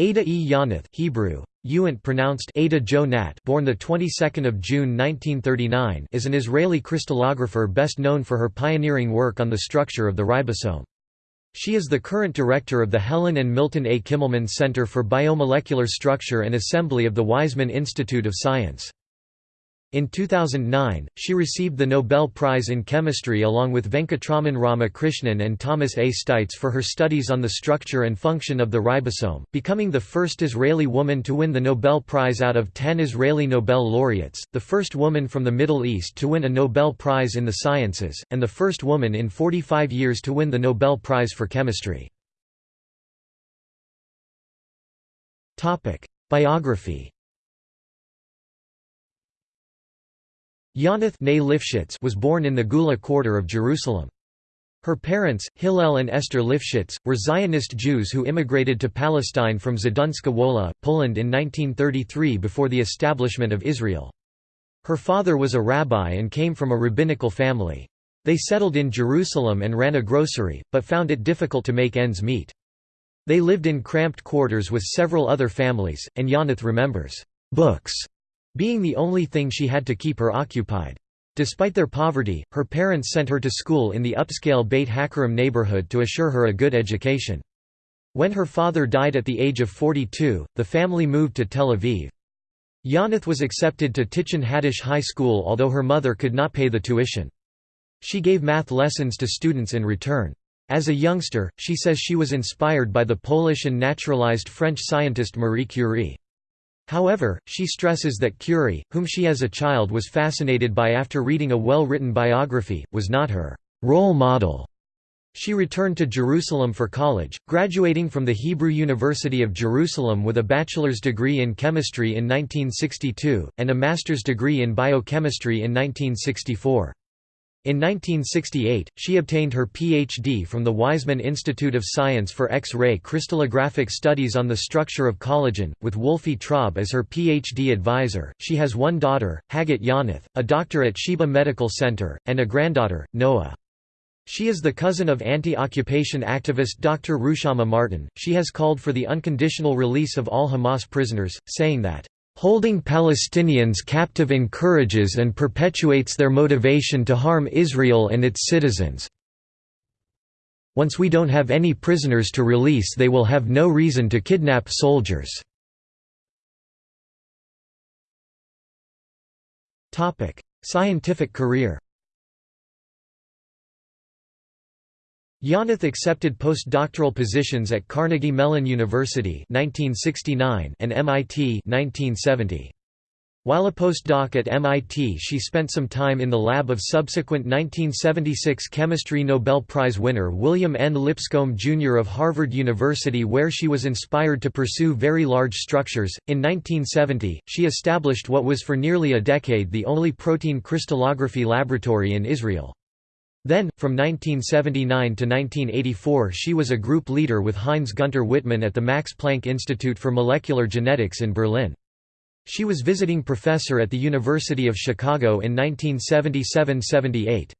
Ada E. Yonath Hebrew, Youant pronounced Ada Jo born the 22nd of June 1939 is an Israeli crystallographer best known for her pioneering work on the structure of the ribosome. She is the current director of the Helen and Milton A. Kimmelman Center for Biomolecular Structure and Assembly of the Weizmann Institute of Science. In 2009, she received the Nobel Prize in Chemistry along with Venkatraman Ramakrishnan and Thomas A. Steitz for her studies on the structure and function of the ribosome, becoming the first Israeli woman to win the Nobel Prize out of ten Israeli Nobel laureates, the first woman from the Middle East to win a Nobel Prize in the sciences, and the first woman in 45 years to win the Nobel Prize for Chemistry. Biography Yonath was born in the Geula quarter of Jerusalem. Her parents, Hillel and Esther Lifshitz, were Zionist Jews who immigrated to Palestine from Zduńska Wola, Poland in 1933 before the establishment of Israel. Her father was a rabbi and came from a rabbinical family. They settled in Jerusalem and ran a grocery, but found it difficult to make ends meet. They lived in cramped quarters with several other families, and Yonath remembers, "...books," being the only thing she had to keep her occupied. Despite their poverty, her parents sent her to school in the upscale Beit Hakerem neighborhood to assure her a good education. When her father died at the age of 42, the family moved to Tel Aviv. Yonath was accepted to Tichon Hadash High School although her mother could not pay the tuition. She gave math lessons to students in return. As a youngster, she says she was inspired by the Polish and naturalized French scientist Marie Curie. However, she stresses that Curie, whom she as a child was fascinated by after reading a well-written biography, was not her role model. She returned to Jerusalem for college, graduating from the Hebrew University of Jerusalem with a bachelor's degree in chemistry in 1962, and a master's degree in biochemistry in 1964. In 1968, she obtained her Ph.D. from the Weizmann Institute of Science for X-ray crystallographic studies on the structure of collagen, with Wolfie Traub as her Ph.D. advisor. She has one daughter, Haggit Yonath, a doctor at Sheba Medical Center, and a granddaughter, Noah. She is the cousin of anti-occupation activist Dr. Ruchama Marton. She has called for the unconditional release of all Hamas prisoners, saying that Holding Palestinians captive encourages and perpetuates their motivation to harm Israel and its citizens. Once we don't have any prisoners to release they will have no reason to kidnap soldiers." Scientific career Yonath accepted postdoctoral positions at Carnegie Mellon University 1969 and MIT 1970. While a postdoc at MIT she spent some time in the lab of subsequent 1976 chemistry Nobel Prize winner William N. Lipscomb Jr. of Harvard University where she was inspired to pursue very large structures. In 1970, she established what was for nearly a decade the only protein crystallography laboratory in Israel. Then, from 1979 to 1984 she was a group leader with Heinz Gunter Wittmann at the Max Planck Institute for Molecular Genetics in Berlin. She was visiting professor at the University of Chicago in 1977–78.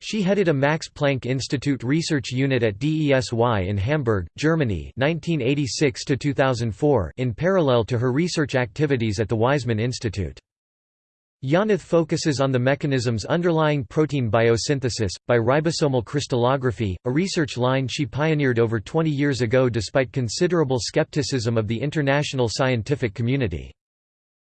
She headed a Max Planck Institute research unit at DESY in Hamburg, Germany 1986 in parallel to her research activities at the Weizmann Institute. Yonath focuses on the mechanisms underlying protein biosynthesis, by ribosomal crystallography, a research line she pioneered over 20 years ago despite considerable skepticism of the international scientific community.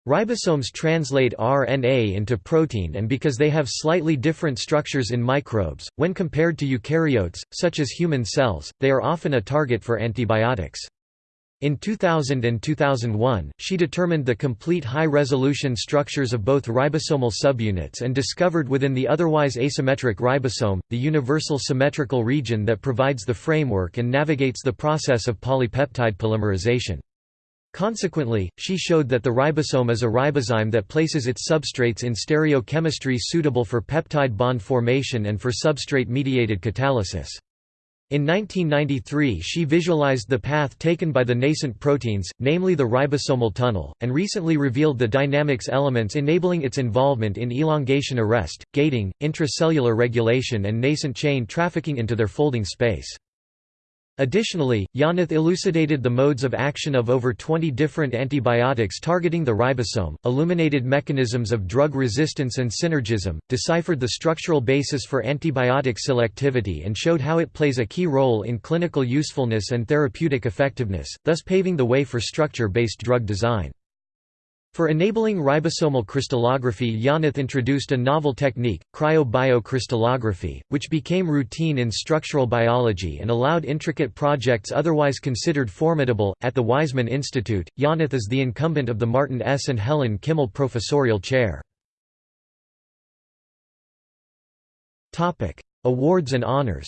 Ribosomes translate RNA into protein and because they have slightly different structures in microbes, when compared to eukaryotes, such as human cells, they are often a target for antibiotics. In 2000 and 2001, she determined the complete high-resolution structures of both ribosomal subunits and discovered within the otherwise asymmetric ribosome, the universal symmetrical region that provides the framework and navigates the process of polypeptide polymerization. Consequently, she showed that the ribosome is a ribozyme that places its substrates in stereochemistry suitable for peptide bond formation and for substrate-mediated catalysis. In 1993 she visualized the path taken by the nascent proteins, namely the ribosomal tunnel, and recently revealed the dynamics elements enabling its involvement in elongation arrest, gating, intracellular regulation and nascent chain trafficking into their folding space. Additionally, Yonath elucidated the modes of action of over 20 different antibiotics targeting the ribosome, illuminated mechanisms of drug resistance and synergism, deciphered the structural basis for antibiotic selectivity and showed how it plays a key role in clinical usefulness and therapeutic effectiveness, thus paving the way for structure-based drug design. For enabling ribosomal crystallography Yonath introduced a novel technique, cryo-biocrystallography, which became routine in structural biology and allowed intricate projects otherwise considered formidable. At the Weizmann Institute, Yonath is the incumbent of the Martin S. and Helen Kimmel Professorial Chair. Awards and honors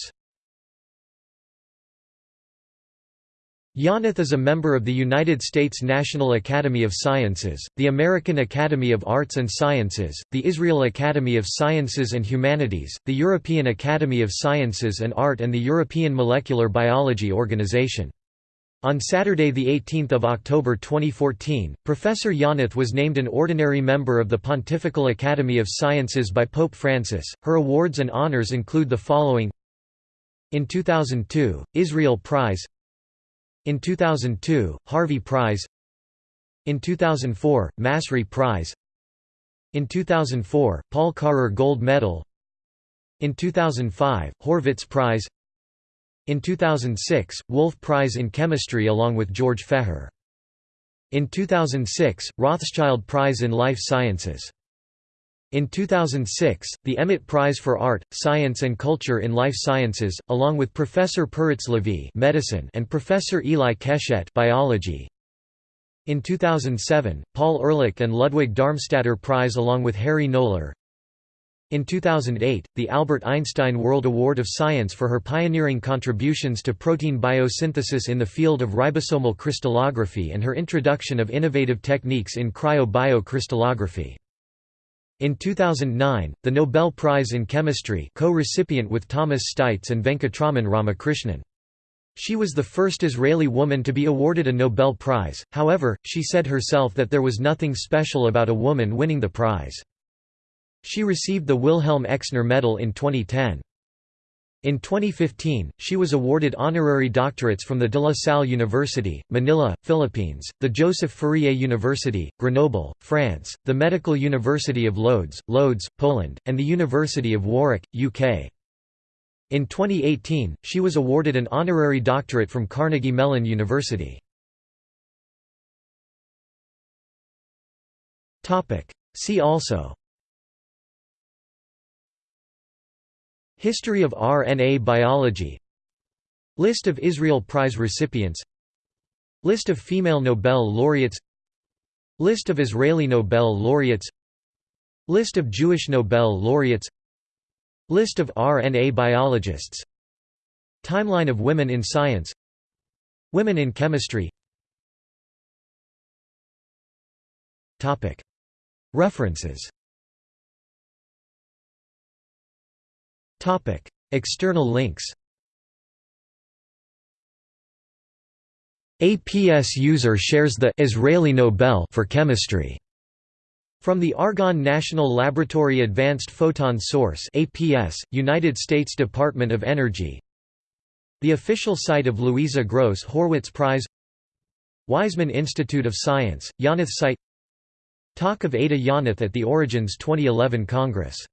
Yonath is a member of the United States National Academy of Sciences, the American Academy of Arts and Sciences, the Israel Academy of Sciences and Humanities, the European Academy of Sciences and Art and the European Molecular Biology Organization. On Saturday 18 October 2014, Professor Yonath was named an ordinary member of the Pontifical Academy of Sciences by Pope Francis. Her awards and honors include the following In 2002, Israel Prize in 2002, Harvey Prize. In 2004, Massry Prize. In 2004, Paul Karrer Gold Medal. In 2005, Horwitz Prize. In 2006, Wolf Prize in Chemistry along with George Feher. In 2006, Rothschild Prize in Life Sciences in 2006, the EMET Prize for Art, Science and Culture in Life Sciences, along with Professor Peretz Levi medicine and Professor Eli Keshet biology. In 2007, Paul Ehrlich and Ludwig Darmstaedter Prize along with Harry Noller. In 2008, the Albert Einstein World Award of Science for her pioneering contributions to protein biosynthesis in the field of ribosomal crystallography and her introduction of innovative techniques in cryo-biocrystallography. In 2009, the Nobel Prize in Chemistry co-recipient with Thomas Steitz and Venkatraman Ramakrishnan. She was the first Israeli woman to be awarded a Nobel Prize, however, she said herself that there was nothing special about a woman winning the prize. She received the Wilhelm Exner Medal in 2010. In 2015, she was awarded honorary doctorates from the De La Salle University, Manila, Philippines, the Joseph Fourier University, Grenoble, France, the Medical University of Lodz, Lodz, Poland, and the University of Warwick, UK. In 2018, she was awarded an honorary doctorate from Carnegie Mellon University. See also History of RNA biology. List of Israel Prize recipients. List of female Nobel laureates. List of Israeli Nobel laureates. List of Jewish Nobel laureates. List of RNA biologists. Timeline of women in science. Women in chemistry. References Topic: External links. APS user shares the Israeli Nobel for chemistry. From the Argonne National Laboratory Advanced Photon Source APS, United States Department of Energy. The official site of Louisa Gross Horwitz Prize. Weizmann Institute of Science, Yonath site. Talk of Ada Yonath at the Origins 2011 Congress